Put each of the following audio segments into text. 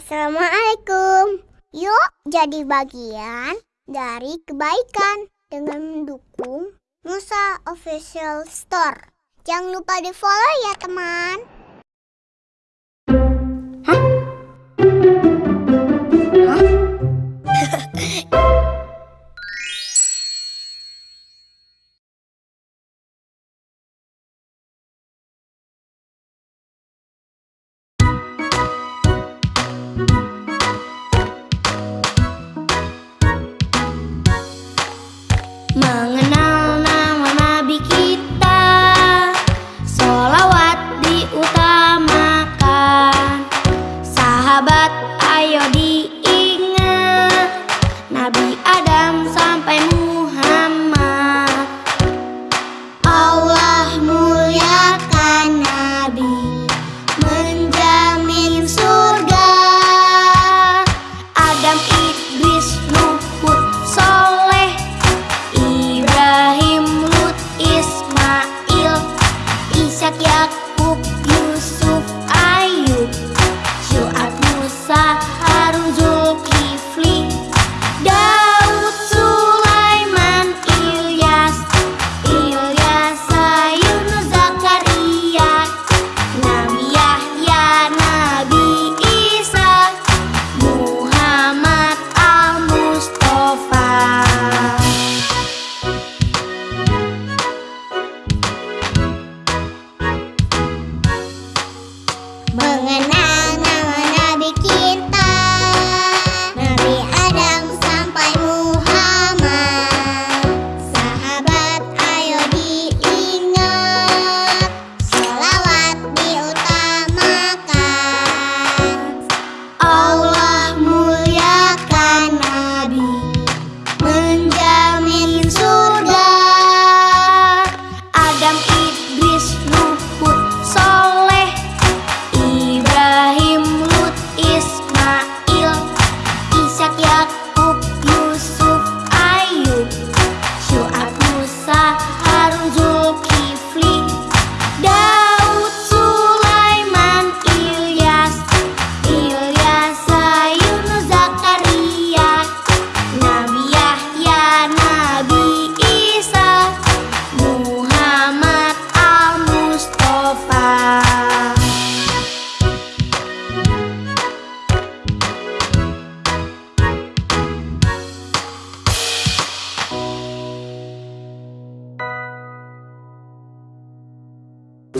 Assalamualaikum. Yuk jadi bagian dari kebaikan dengan mendukung Musa Official Store. Jangan lupa di follow ya teman. Mengenal nama Nabi kita Solawat diutamakan. Sahabat ayo diingat Nabi mừng anh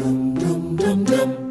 dum dum dum dum.